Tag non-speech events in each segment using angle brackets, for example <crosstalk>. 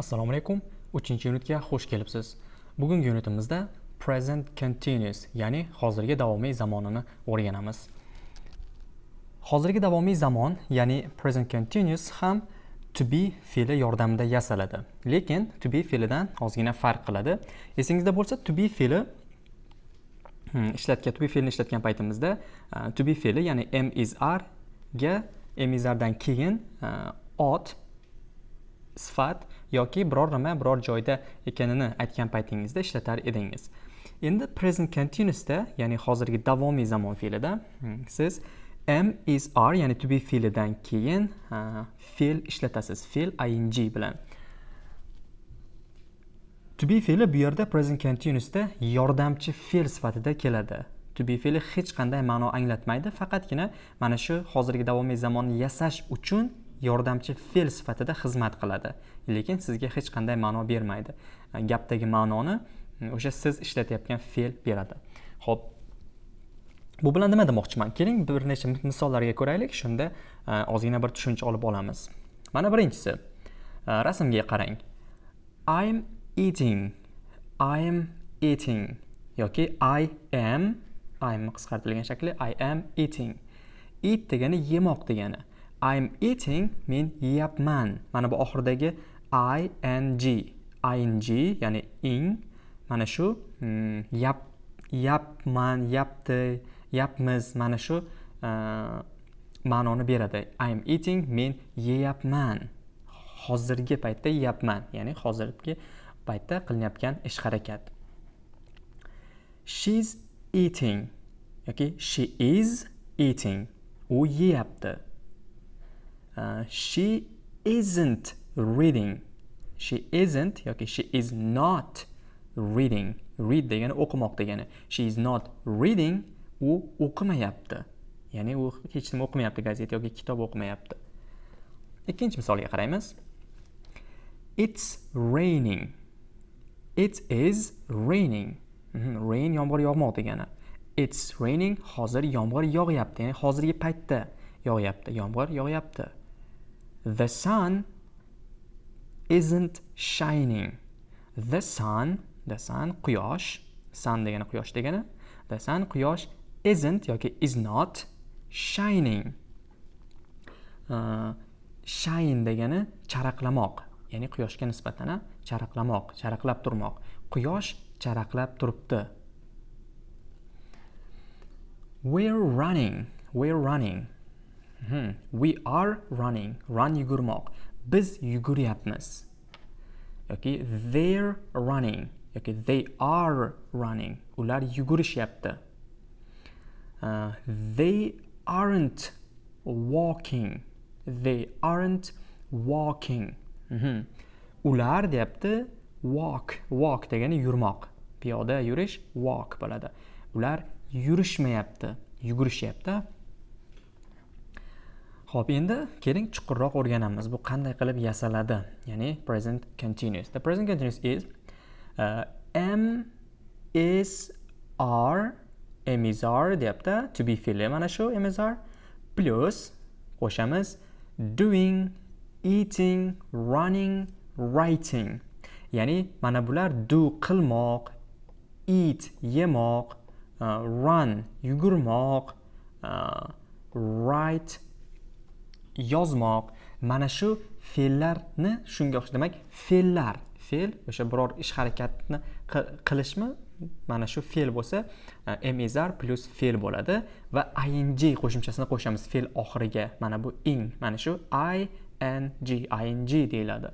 assalomu alaykum. 3 yunitga xush kelibsiz. Bugungi yunitimizda present continuous ya'ni hozirgi davomiy zamonini o'rganamiz. Hozirgi davomiy zamon ya'ni present continuous ham to be fe'li yordamida yasaladi. Lekin to be fe'lidan ozgina farq qiladi. Esingizda bo'lsa to be fe'li hmm, ishlatgan to be fe'lini ishlatgan paytimizda uh, to be fe'li ya'ni m is r ga m is r dan keyin uh, ot sifat yoki biror nima biror joyda ekanini aytgan paytingizda ishlatar edingiz. Endi present continuousda ya'ni hozirgi davomiy zamon fe'lida hmm, siz m is r ya'ni to be fe'lidan keyin fe'l ishlatasiz. Fe'l ing bilan. To be fe'li bu yerda present continuousda yordamchi fe'l sifatida keladi. To be fe'li hech qanday ma'no anglatmaydi faqatgina mana shu hozirgi davomiy zamonni yasash uchun yordamchi fe'l sifatida xizmat qiladi. Lekin sizga hech qanday ma'no bermaydi. Gapdagi ma'noni mm, o'sha siz ishlatayotgan fe'l beradi. Ho'p bu bilan nima demoqchiman? Keling bir necha misollarga ko'raylik. Shunda e, ozgina bir tushuncha olib olamiz. Mana birinchisi e, rasmga qarang. I'm eating. I'm eating. Yoki i am i'm qisqartirilgan shakli i am eating. Eat degani yemoq degani. I'm eating men yeyapman. Mana bu oxiridagi ing ing ya'ni ing mana shu hmm, yap yapman, yapti, yapmiz mana shu uh, ma'noni beradi. I'm eating men yeyapman. Hozirgi paytda yeyapman, ya'ni hozirgi paytda qilinayotgan ish harakat. She's eating yoki she is eating. U yeyapti. Uh, she isn't reading. She isn't yoki she is not reading. Read degani o'qimoq degani. She is not reading u o'qimayapti. Ya'ni u hech nima o'qimayapti gazeta yoki kitob o'qimayapti. Ikkinchi misolga qaraymiz. It's raining. It is raining. Mhm, rain yomg'ir yog'moq degani. It's raining hozir yomg'ir yog'yapti. Ya'ni hozirgi paytda yog'yapti yomg'ir yog'yapti. The sun isn't shining. The sun, the sun quyosh, sun degani quyosh degani. The sun quyosh isn't yoki is not shining. Uh, shine degani charaqlamoq, ya'ni quyoshga nisbatan charaqlamoq, charaqlab turmoq. Quyosh charaqlab turibdi. We're running, we're running. Hmm. we are running. Run yugurmoq. Biz yuguryapmiz. Yoki they're running. Yoki they are running. Ular yugurishyapti. Uh, they aren't walking. They aren't walking. Mm -hmm. ular deyapti walk. Walk degani yurmoq. Piyoda yurish walk bo'ladi. Ular yurishmayapti yugurishyapti. Xo'p, endi keling chuqurroq o'rganamiz. Bu qanday qilib yasaladi? Ya'ni present continuous. The present continuous is uh, am is are am is are deyapti. To be fe'li mana shu am is are plus qo'shamiz doing, eating, running, writing. Ya'ni mana bular do qilmoq, eat yemoq, uh, run yugurmoq, uh, write yozmoq. Mana shu fe'llarni shunga o'xshash demak fe'llar. Fe'l o'sha biror ish harakatni qilishmi? Mana shu fe'l bo'lsa e, mezar plus fe'l bo'ladi va ing qo'shimchasini qo'shamiz fe'l oxiriga. Mana bu ing mana shu i n g ing deyiladi.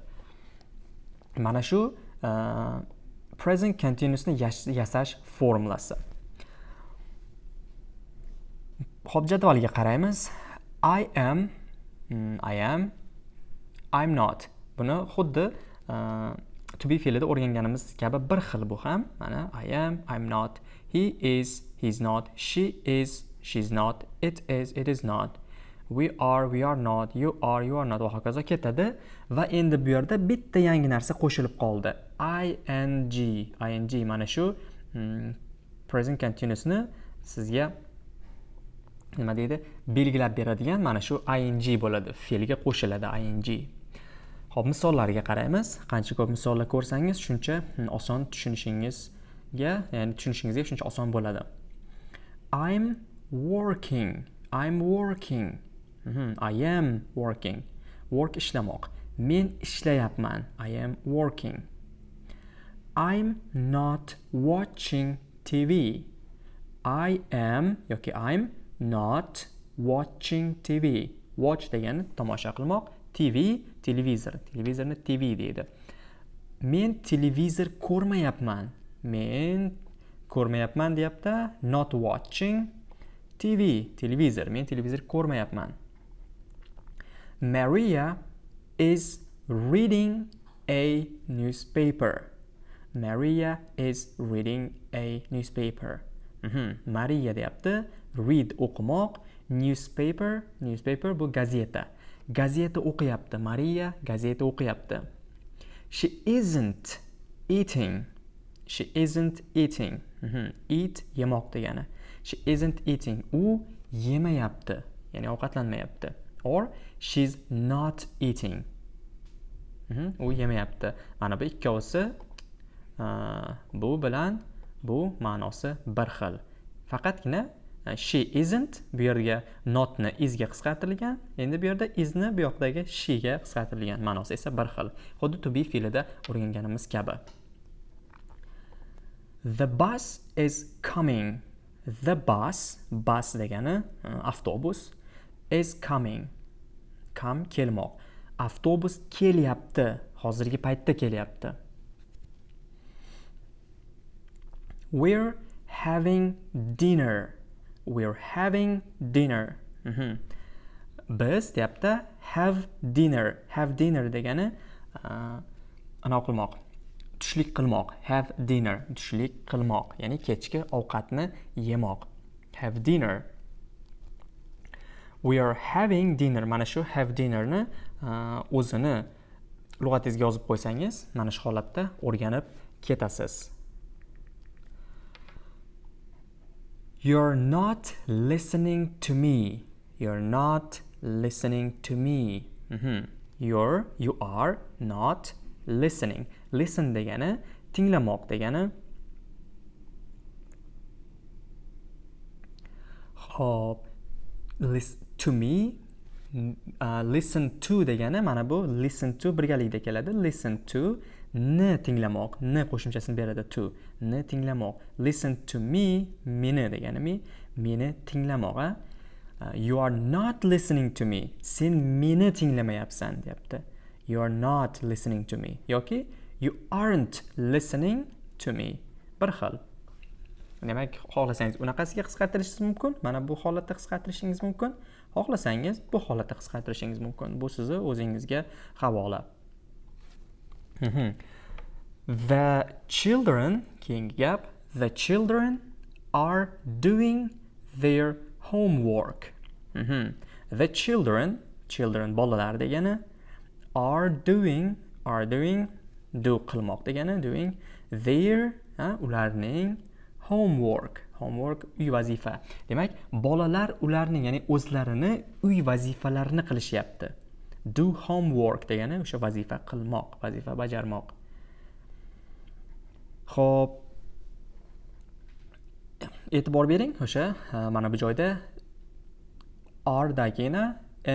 Mana shu e, present continuousni yasash formulasi. Ho'p jadvalga qaraymiz. I am Mm, I am. I'm not. Buni xuddi uh, to be fe'lida o'rganganimiz kabi bir xil bu ham. Mana I am I'm not. He is he's not. She is she's not. It is it is not. We are we are not. You are you are not. Va hokazo ketadi. Va endi bu yerda bitta yangi narsa qo'shilib qoldi. Ing ing mana shu hmm, present continuousni sizga nima deydi belgilab beradigan mana shu ing bo'ladi fe'lga qo'shiladi ing ho'p misollarga qaraymiz. Qancha ko'p misollar ko'rsangiz, shuncha hmm, oson tushunishingizga, ya'ni tushunishingizga shuncha oson bo'ladi. I'm working. I'm working. Mhm, I am working. Work ishlamoq. Men ishlayapman. I am working. I'm not watching TV. I am yoki I'm not watching TV. Watch degani tomosha qilmoq. TV televizor. Televizorni tv deydi. Men televizor ko'rmayapman. Men ko'rmayapman deyapti. Not watching tv televizor. Men televizor ko'rmayapman. Maria is reading a newspaper. Maria is reading a newspaper. Mm -hmm. maria deyapti. Read o'qimoq newspaper newspaper bu gazeta. Gazeta o'qiyapti mariya gazeta o'qiyapti. She isn't eating. She isn't eating. Mm -hmm. eat yemoq degani. She isn't eating. U yemayapti ya'ni ovqatlanmayapti. Or she's not eating. Mm -hmm. u yemayapti. Mana bu ikkovsi uh, bu bilan bu ma'nosi bir xil. Faqatgina she isn't. Bu yerga notni isga qisqartirilgan. Endi bu yerda isni bu yoqdagi shega qisqartirilgan ma'nosi esa bir xil. Xuddi to be fe'lida o'rganganimiz kabi. The bus is coming. The bus bus degani e, avtobus is coming. Come kelmoq. Avtobus kelyapti. Hozirgi paytda kelyapti. We're having dinner. We're having dinner. Mm -hmm. biz deyapti have dinner. Have dinner degani uh, anaqa qilmoq. Tushlik qilmoq. Have dinner. Tushlik qilmoq. Ya'ni kechki ovqatni yemoq. Have dinner. We are having dinner. Mana shu have dinnerni uh, o'zini lug'atingizga yozib qo'ysangiz mana shu holatda o'rganib ketasiz You're not listening to me. You're not listening to me. Mm -hmm. You're, you are not listening. Listen degani tinglamoq degani. Hop, listen to me. Uh, listen to degani mana bu listen to birgalikda keladi. Listen to ni tinglamoq ni qo'shimchasini beradi to ni tinglamoq. Listen to me meni degani me meni tinglamoq a uh, you are not listening to me. Sen meni tinglamayapsan deyapti. You are not listening to me. Yoki you aren't listening to me. Bir xil. Demak xohlasangiz unaqasiga qisqartirishingiz mumkin mana bu holatda qisqartirishingiz mumkin. Xohlasangiz bu holatda qisqartirishingiz mumkin. Bu sizni o'zingizga havola The children, keyingi gap, the children are doing their homework. Mm -hmm. The children, children bolalar degani, are doing, are doing, do qilmoq degani, doing their, ha, ularning homework. Homework uy vazifa. Demak, bolalar ularning, ya'ni o'zlarini uy vazifalarini qilishyapti. Do homework degani o'sha vazifa qilmoq vazifa bajarmoq. Ho'p e'tibor bering o'sha mana bu joyda r dan keyin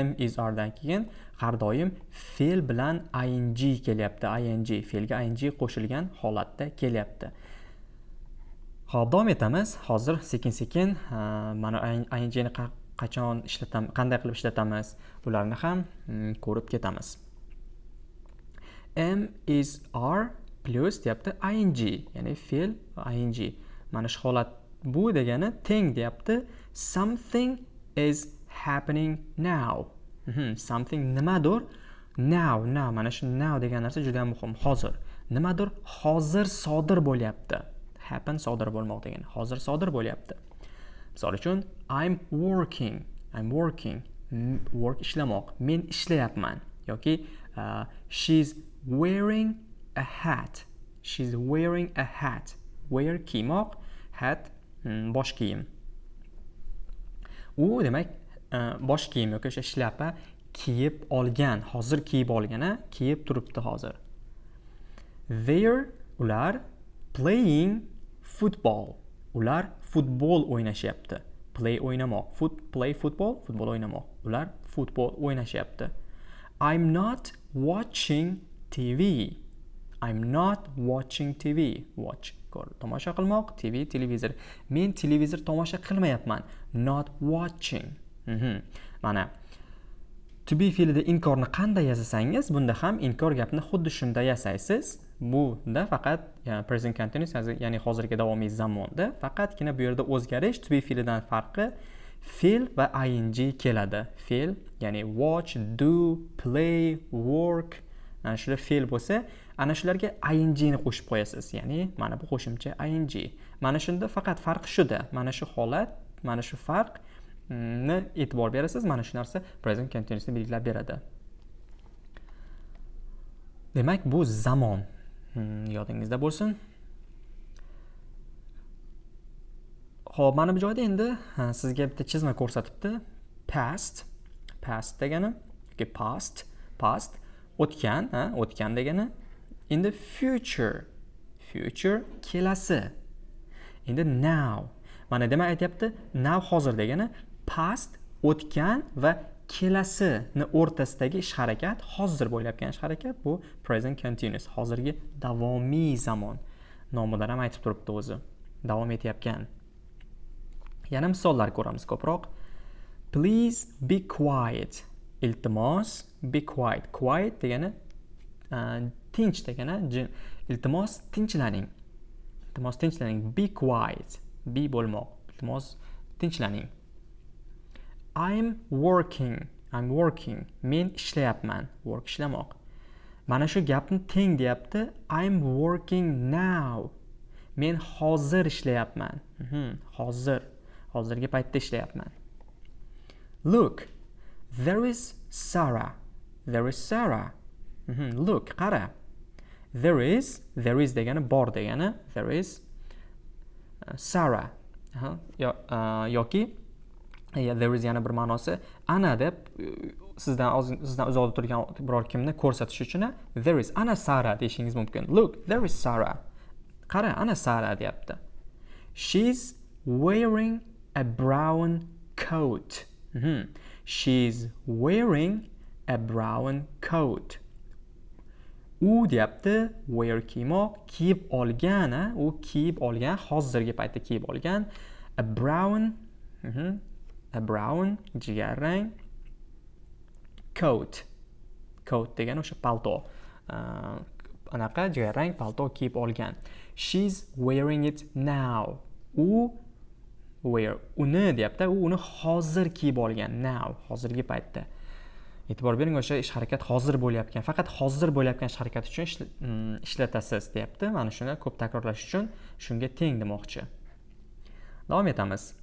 m is r dan keyin har doim fe'l bilan ing kelyapti. ing fe'lga ing qo'shilgan holatda kelyapti. Ho'p davom etamiz. Hozir sekin sekin mana ingni qachon ishlatam qanday qilib ishlatamiz bularni ham mm, ko'rib ketamiz. M is r plus deyapti ing ya'ni fe'l ing mana shu holat bu degani teng deyapti. Something is happening now. Mm -hmm. something nimadir now now. Mana shu now degan narsa juda muhim. Hozir. Nimadir? Hozir sodir bo'lyapti. Happen sodir bo'lmoq degani. Hozir sodir bo'lyapti. Misol uchun i'm working i'm working work ishlamoq men ishlayapman. Yoki uh, she's wearing a hat she's wearing a hat. Wear kiymoq hat mm, bosh kiyim. U demak uh, bosh kiyim yoki o'sha shlyapa kiyib olgan hozir kiyib olgan a kiyib turibdi hozir. They're ular playing football. Ular futbol o'ynashyapti. Play o'ynamoq Foot, play futbol futbol o'ynamoq ular futbol o'ynashyapti. I'm not watching tv i'm not watching tv watch. Tomosha qilmoq tv televizor. Men televizor tomosha qilmayapman. Not watching. Mm -hmm. mana. To be fe'lida inkorni qanday yasasangiz bunda ham inkor gapni xuddi shunday yasaysiz. Bunda faqat present continuous ya'ni hozirgi davomiy zamonda faqatgina bu yerda o'zgarish to be fe'lidan farqi fe'l va ing keladi. Fe'l ya'ni watch do play work ana shular fe'l bo'lsa ana shularga ingni qo'shib qo'yasiz. Ya'ni mana bu qo'shimcha ing. Mana shunda faqat farq shuda. Mana shu holat mana shu farqni mm, e'tibor berasiz mana shu narsa present continuousni belgilab beradi. Demak bu zamon. Hmm, yodingizda bo'lsin. Ho'p mana bu joyda endi sizga bitta chizma ko'rsatibdi. Past past degani yoki past past o'tgan o'tgan degani. Endi future future kelasi. Endi now mana nima aytyapti now hozir degani past o'tgan va kelasini o'rtasidagi ish harakat hozir bo'layotgan ish harakat bu present continuous hozirgi davomiy zamon nomidan ham aytib turibdi o'zi davom etayotgan. Yana misollar ko'ramiz ko'proq. Please be quiet. Iltimos be quiet. Quiet degani tinch degani iltimos tinchlaning. Iltimos tinchlaning. Be quiet. Be bo'lmoq. Iltimos tinchlaning. I'm working. I'm working. Men ishlayapman. Work ishlamoq. Mana shu gapni teng deyapti. I'm working now. Men hozir ishlayapman. Mhm, hozir. Hozirgi paytda ishlayapman. Look there is Sarah. There is Sarah. Mhm, look qara. There is there is degani bor degani there is uh, Sarah. Uh, yoki there is yana bir ma'nosi ana deb sizdan sizdan uzoqda turgan biror kimni ko'rsatish uchun there is ana sara deyishingiz mumkin look there is sara qara ana sara deyapti she's wearing a brown coat mm -hmm. she's wearing a brown coat u deyapti wear kiymoq kiyib olgan u kiyib olgan hozirgi paytda kiyib olgan a brown mm -hmm. A brown jigarrang coat. Coat degani o'sha palto. Uh, anaqa jigarrang palto kiyib olgan. She's wearing it now. U wear uni deyapti. U uni hozir kiyib olgan now hozirgi paytda. E'tibor bering o'sha ish harakat hozir bo'layotgan faqat hozir bo'layotgan ish harakat uchun mm, ishlatasiz deyapti. Mana shuni ko'p takrorlash uchun shunga teng demoqchi. Davom etamiz.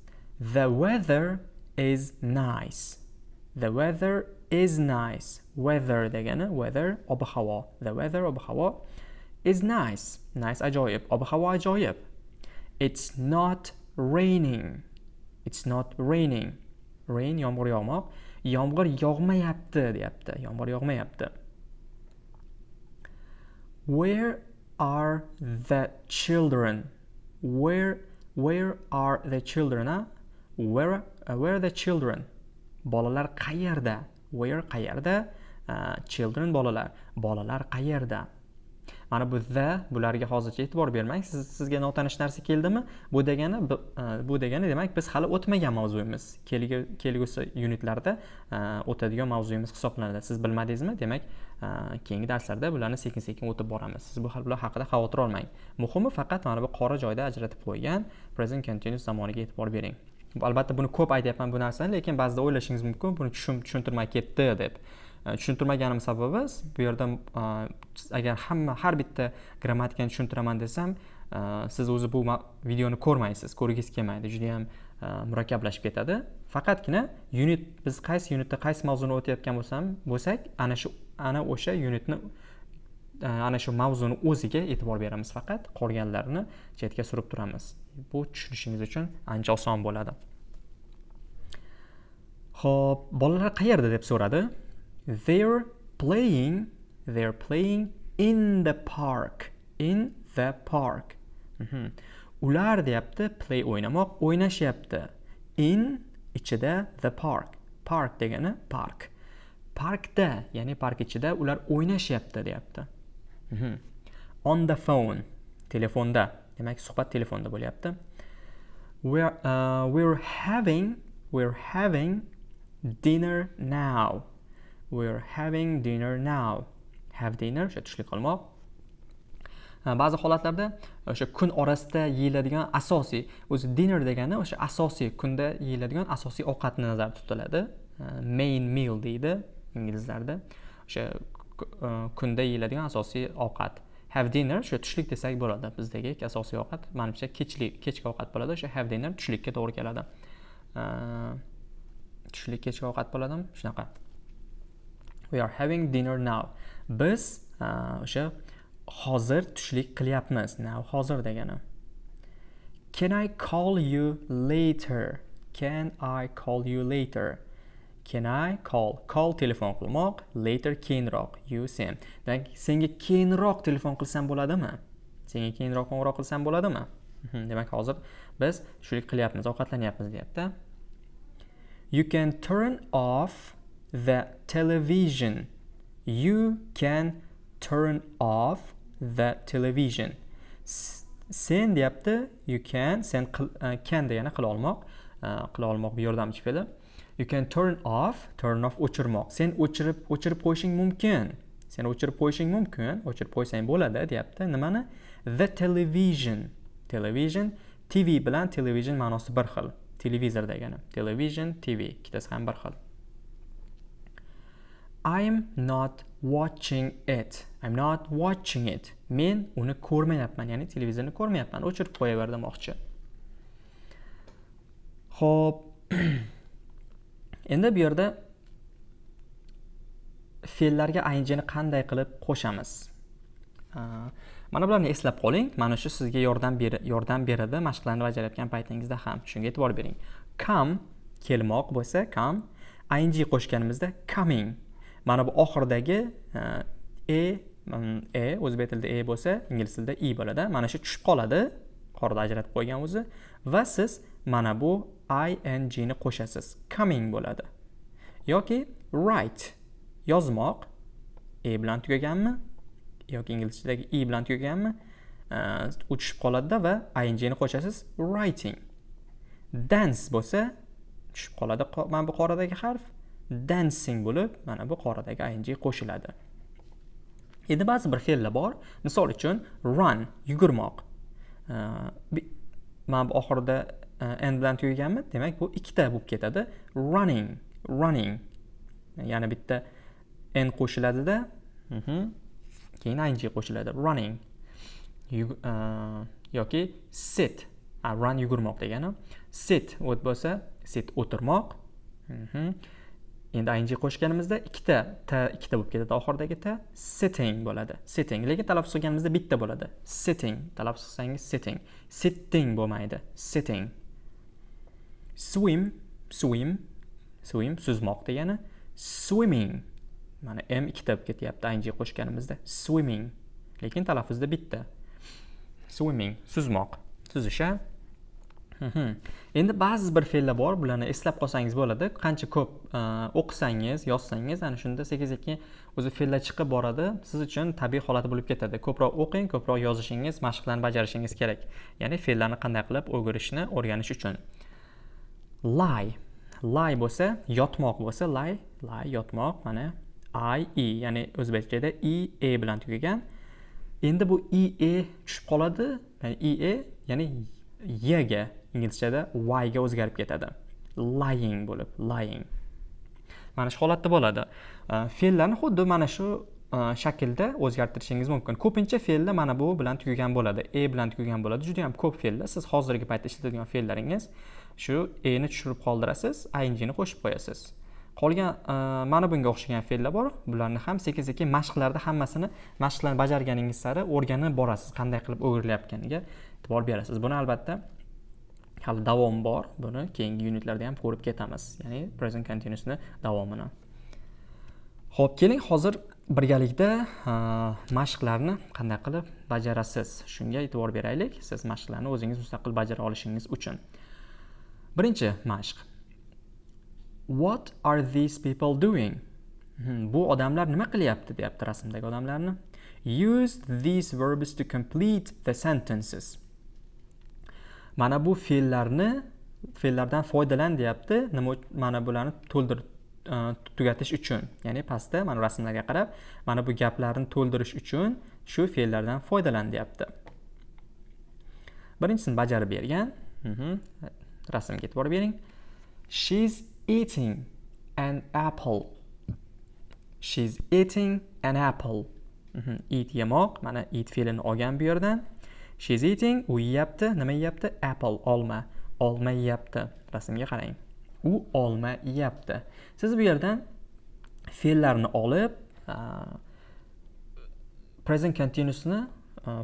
The weather is nice. The weather is nice. Weather degani weather ob havo the weather ob havo is nice. Nice ajoyib. Ob havo ajoyib. It's not raining. It's not raining. Rain yomg'ir yog'moq. Yomg'ir yog'mayapti deyapti. Yomg'ir yog'mayapti. Where are the children? Where where are the children huh? Where uh, where the children? Bolalar qayerda where qayerda uh, children bolalar. Bolalar qayerda mana bu the bularga hozircha e'tibor bermang. Siz sizga notanish narsa keldimi? Bu degani uh, bu degani demak biz hali o'tmagan mavzuyimiz kelgusi unitlarda uh, o'tadigan mavzuyimiz hisoblanadi. Siz bilmadingizmi? Demak uh, keyingi darslarda bularni sekin sekin o'tib boramiz. Siz bu bular haqida xavotir olmang. Muhimi faqat mana bu qora joyda ajratib qo'ygan present continuous zamoniga e'tibor bering. Albatta buni ko'p aytyapman bu narsani lekin ba'zida o'ylashingiz mumkin buni tushuntirmay ketdi deb. E, Tushuntirmaganim sababi bu yerda e, agar hamma har bitta grammatikani tushuntiraman desam e, siz o'zi bu videoni ko'rmaysiz ko'rgingiz kelmaydi judayam murakkablashib ketadi. Faqatgina unit biz qaysi unitda qaysi mavzuni o'tayotgan bo'lsam bo'lsak ana shu ana o'sha unitni ana shu mavzuni o'ziga e'tibor beramiz faqat qolganlarini chetga surib turamiz. Bu tushunishingiz uchun ancha oson bo'ladi. Xo'p, bolalar qayerda deb so'radi? They're playing they're playing in the park in the park. Mhm. ular deyapti play o'ynamoq o'ynashyapti. In ichida the park park degani park. Parkda ya'ni park ichida ular o'ynashyapti deyapti. Mhm. on the phone telefonda demak suhbat telefonda bo'lyapti. We're uh, we're having we're having dinner now. We're having dinner now. Have dinner o'sha tushlik qilmoq. Ba'zi holatlarda o'sha kun orasida yeyiladigan asosiy o'zi dinner degani o'sha asosiy kunda yeyiladigan asosiy ovqatni nazarda tutiladi. Main meal deydi inglizlarda. O'sha e, kunda yeyiladigan asosiy ovqat. Have dinner o'sha tushlik desak bo'ladi bizdagi asosiy ovqat. Manimcha kechlik kechki ovqat bo'ladi. O'sha have dinner tushlikka to'g'ri keladi. Uh, tushlik kechki ovqat bo'ladimi? Shunaqa. We are having dinner now. Biz o'sha hozir tushlik qilyapmiz. Now hozir degani. Can i call you later? Can i call you later? Can i call? Call telefon qilmoq later keyinroq. You sen demak senga keyinroq telefon qilsam bo'ladimi? Senga keyinroq qo'ng'iroq qilsam bo'ladimi? Demak hozir biz tushlik qilyapmiz ovqatlanyapmiz deyapti. You can turn off the television. You can turn off the television. Sen deyapti, you can, sen uh, can degani qila olmoq, uh, qila olmoq bu yordamchi fe'li. You can turn off, turn off o'chirmoq. Sen o'chirib o'chirib qo'yishing mumkin. Sen o'chirib qo'yishing mumkin, o'chirib qo'ysang bo'ladi, deyapti. Nimani? The television. Television TV bilan television ma'nosi bir xil. Televizor degani. Television, TV ikkitasi ham bir xil. I'm not watching it. I'm not watching it. Men uni ko'rmayapman, ya'ni televizorni ko'rmayapman. O'chirib qo'yaver demoqchi. ho'p <clears throat> Endi bu yerda fe'llarga ingni qanday qilib qo'shamiz? Mana bularni eslab qoling. Mana shu sizga yordam ber yordam beradi mashqlarni bajarayotgan paytingizda ham. Shunga e'tibor bering. Come kelmoq bo'lsa, come ing qo'shganimizda coming. Mana bu oxiridagi e, e e o'zbek tilida e bo'lsa, ingliz tilida i bo'ladi. Mana shu tushib qoladi. Qorda ajratib qo'ygan o'zi va siz mana bu ing ni qo'shasiz. Coming bo'ladi. yoki write yozmoq e bilan tugaganmi yoki inglizchadagi i bilan tugaganmi? Uh, u tushib qoladida va ingni qo'shasiz writing. Dance bo'lsa tushib qoladi mana bu qoradagi harf. Dancing bo'lib mana bu qoradagi ing qo'shiladi. Endi ba'zi bir fe'llar bor. Misol uchun run yugurmoq. Mana bu oxirida e, n bilan tugaganmi? Demak bu ikkita bo'lib ketadi. Running running. Yana bitta n qo'shiladida. Mhm, keyin ing qo'shiladi running e, yoki sit. A, run yugurmoq degani sit o't bo'lsa sit o'tirmoq. Mhm. Endi ing qo'shganimizda ikkita t ikkita bo'lib ketadi. Oxiridagi t sitting bo'ladi. Sitting. Lekin talaffuz qilganimizda bitta bo'ladi. Sitting. Talaffuz qilsangiz sitting. Sitting bo'lmaydi. Sitting. Swim. Swim. Swim suzmoq degani swimming. Mana m ikkita bo'lib ketyapti ing qo'shganimizda. Swimming. Lekin talaffuzda bitta. Swimming. Suzmoq. Suzish a endi ba'zi bir fe'llar bor bularni eslab qolsangiz bo'ladi. Qancha ko'p e, o'qisangiz yozsangiz ana shunda sekin sekin o'zi fe'llar chiqib boradi. Siz uchun tabiiy holati bo'lib ketadi. Ko'proq o'qing ko'proq yozishingiz mashqlarni bajarishingiz kerak. Ya'ni fe'llarni qanday qilib o'girishni o'rganish uchun. Lie. Lie bo'lsa yotmoq bo'lsa lie. Lie yotmoq mana i e ya'ni o'zbekchada i e bilan tugagan. Endi bu i e tushib qoladi. Ya'ni i e ya'ni yga inglizchada y ga o'zgarib ketadi. Lying bo'lib lying. Mana shu holatda bo'ladi. Fe'llarni xuddi mana shu shaklda o'zgartirishingiz mumkin. Ko'pincha fe'llar mana bu bilan tugagan bo'ladi. E bilan tugagan bo'ladi. Juda yam ko'p fe'llar siz hozirgi paytda ishlatadigan fe'llaringiz shu e ni tushirib qoldirasiz ing ni qo'shib qo'yasiz. Qolgan e, mana bunga o'xshagan fe'llar bor. Bularni ham sekin sekin mashqlarda hammasini mashqlarni bajarganingiz sari o'rganib borasiz. Qanday qilib o'girilayotganiga e'tibor berasiz. Buni albatta hali davom bor. Buni keyingi unitlarda ham ko'rib ketamiz. Ya'ni present continuousni davomini. Ho'p keling hozir birgalikda e, mashqlarni qanday qilib bajarasiz? Shunga e'tibor beraylik. Siz mashqlarni o'zingiz mustaqil bajara olishingiz uchun. Birinchi mashq. What are these people doing? Hmm, bu odamlar nima qilyapti deyapti rasmdagi odamlarni. Use these verbs to complete the sentences. Mana bu fe'llarni fe'llardan foydalan deyapti. Nima mana bularni to'ldir e, tugatish uchun. Ya'ni pastda mana rasmlarga qarab mana bu gaplarni to'ldirish uchun shu fe'llardan foydalan deyapti. Birinchisini bajarib bergan. Mhm. rasmga e'tibor bering. She's eating an apple. She's eating an apple. Mhm. eat yemoq mana eat fe'lini olgan bu yerdan. She's eating u yeyapti. Nima yeyapti? Apple olma. Olma yeyapti. Rasmga qarang. U olma yeyapti. Siz bu yerdan fe'llarni olib present continuousni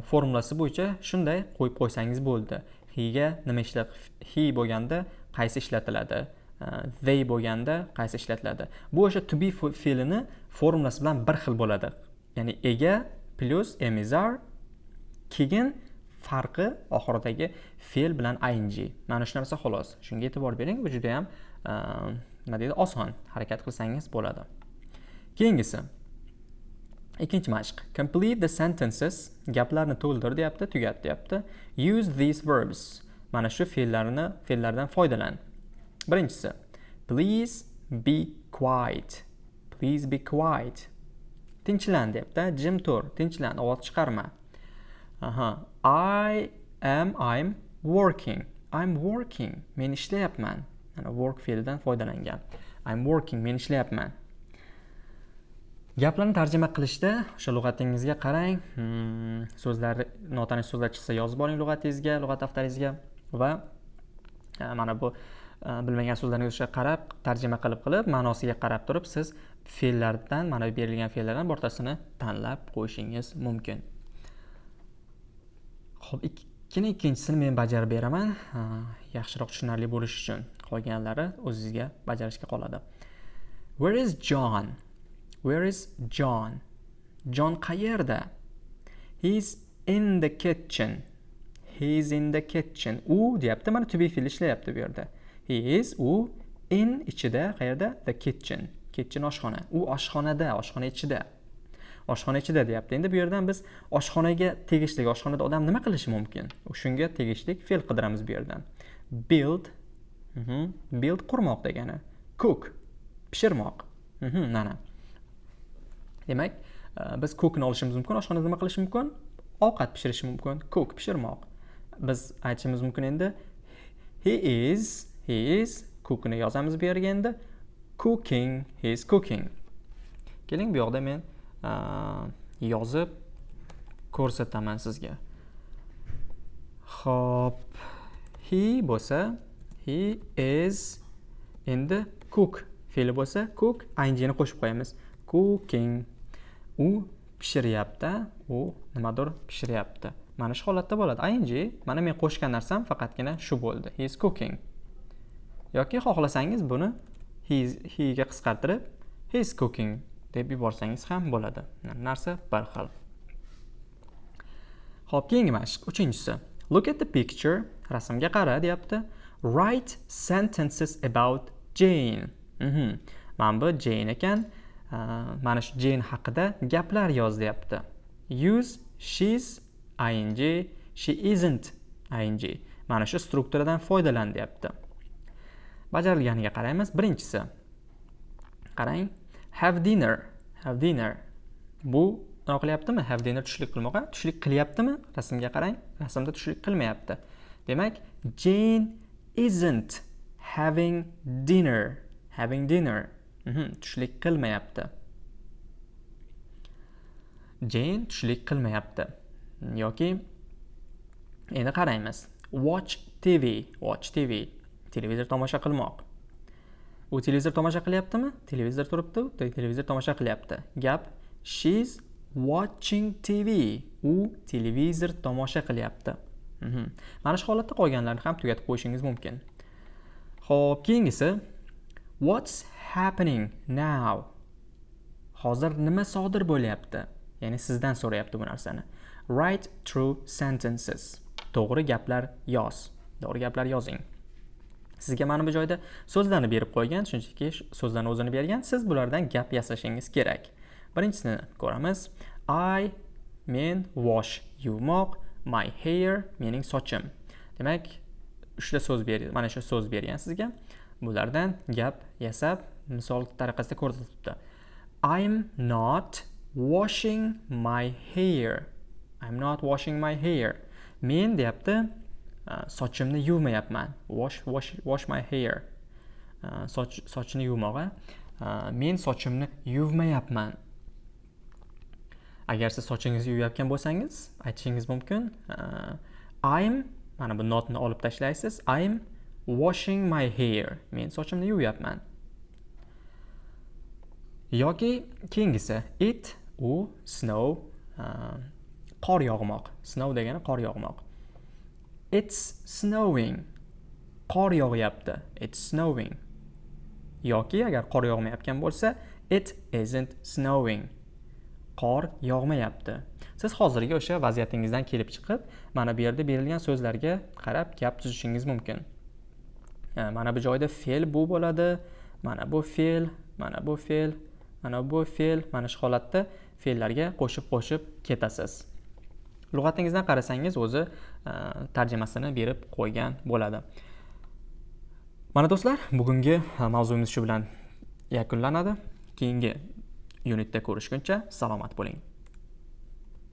formulasi bo'yicha shunday qo'yib qo'ysangiz bo'ldi. He ga nima ishlat he bo'lganda qaysi ishlatiladi? Э, they bo'lganda qaysi ishlatiladi? Bu o'sha to be fe'lini formulasi bilan bir xil bo'ladi. Ya'ni ega plyus emizar keyin farqi oxiridagi fe'l bilan ing. Mana shu narsa xolos. Shunga e'tibor bering bu juda yam e, nima deydi oson harakat qilsangiz bo'ladi. Keyingisi ikkinchi mashq. Complete the sentences gaplarni to'ldir deyapti tugat deyapti. Use these verbs. Mana shu fe'llarni fe'llardan foydalan. Birinchisi please be quiet. Please be quiet. Tinchlan deyapti jim tur tinchlan ovoz chiqarma aha i am i'm working. I'm working. Men ishlayapman mana work fe'lidan foydalangan i'm working men ishlayapman gaplarni tarjima qilishda o'sha lug'atingizga qarang hmm, so'zlar notanish so'zlar chiqsa yozib oling lug'atingizga lug'at daftaringizga va mana bu Э, bilmagan so'zlarni o'sha qarab tarjima qilib qilib ma'nosiga qarab turib siz fe'llardan mana berilgan fe'llardan birortasini tanlab qo'yishingiz mumkin. Ho'p ikkini ikkinchisini men bajarib beraman. Э, yaxshiroq tushunarli bo'lishi uchun qolganlari o'zingizga bajarishga qoladi. Where is john? Where is john? Jon qayerda? He's in the kitchen. He's in the kitchen. U deyapti mana to be fe'li ishlayapti bu yerda. He is u in ichida qayerda? The kitchen. Kitchen oshxona. U oshxonada oshxona ichida. Oshxona ichida deyapti. Endi bu yerdan biz oshxonaga tegishli oshxonada odam nima qilishi mumkin? Shunga tegishli fe'l qidiramiz bu yerdan. Build Mhm. build qurmoq degani. Cook pishirmoq. Mhm, mana demak e, biz cookni olishimiz mumkin oshxonada nima qilish mumkin? Ovqat pishirish mumkin. Cook pishirmoq. Biz aytishimiz mumkin endi he is he is cookni yozamiz bu yerga endi. Cooking he is cooking. Keling bu yoqda men yozib ko'rsataman sizga. Ho'p he bo'lsa he is endi cook. Fe'li bo'lsa cook. Ingni qo'shib qo'yamiz. Cooking. U pishiryapti. U nimadir pishiryapti. Mana shu holatda bo'ladi. Ing mana men qo'shgan narsam faqatgina shu bo'ldi. He is cooking. Yoki xohlasangiz buni he ga qisqartirib he is cooking deb yuborsangiz ham bo'ladi narsa bir xil ho'p keyingi mashq uchinchisi look at the picture rasmga qara deyapti write sentences about Jane. Mm -hmm. Mana bu Jane ekan. Uh, mana shu Jane haqida gaplar yoz deyapti. Use she's ing, she isn't ing. Mana shu strukturadan foydalan deyapti. Bajarilganiga qaraymiz. Birinchisi. Qarang. Have dinner. Have dinner. Bu nima qilyaptimi? Have dinner tushlik qilmoqqa. Tushlik qilyaptimi? Rasmga qarang. Rasmda tushlik qilmayapti. Demak, Jane isn't having dinner having dinner mhm, tushlik qilmayapti jane tushlik qilmayapti yoki endi qaraymiz watch tv watch tv televizor tomosha qilmoq. U televizor tomosha qilyaptimi? Televizor turibdi televizor tomosha qilyapti. Gap she's watching tv u televizor tomosha qilyapti. Mhm. Mana shu holatda qolganlarni ham tugatib qo'yishingiz mumkin. Ho'p keyingisi what's happening now? Hozir nima sodir bo'lyapti? Ya'ni sizdan so'rayapti bu narsani. Write true sentences. To'g'ri gaplar yoz. To'g'ri gaplar yozing. Sizga mana bu joyda so'zlarni berib qo'ygan shunchaki so'zlarni o'zini bergan siz bulardan gap yasashingiz kerak. Birinchisini ko'ramiz. I men wash yuvmoq my hair mening sochim. Demak uchta so'z ber mana shu so'z bergan sizga. Bulardan gap yasab misol tariqasida ko'rsatibdi i'm not washing my hair. I'm not washing my hair. Men deyapti Uh, sochimni yuvmayapman. Wash wash wash my hair. Uh, soch sochni yuvmoq uh, men sochimni yuvmayapman. Agar siz sochingizni yuvayotgan bo'lsangiz aytishingiz mumkin i'm mana bu notni olib tashlaysiz i'm washing my hair. Men sochimni yuvyapman yoki keyingisi it u snow qor yog'moq. Snow degani qor yog'moq. It's snowing. Qor yog'yapti. It's snowing. Yoki agar qor yog'mayotgan bo'lsa it isn't snowing. Qor yog'mayapti. Siz hozirgi o'sha vaziyatingizdan kelib chiqib mana bu yerda berilgan so'zlarga qarab gap tuzishingiz mumkin. E, mana bu joyda fe'l bu bo'ladi mana bu fe'l mana bu fe'l mana bu fe'l. Mana shu holatda fe'llarga qo'shib qo'shib ketasiz. Lug'atingizdan qarasangiz o'zi Э, tarjimasini berib qo'ygan bo'ladi. Mana do'stlar bugungi e, mavzuyimiz shu bilan yakunlanadi. Keyingi unitda ko'rishguncha salomat bo'ling.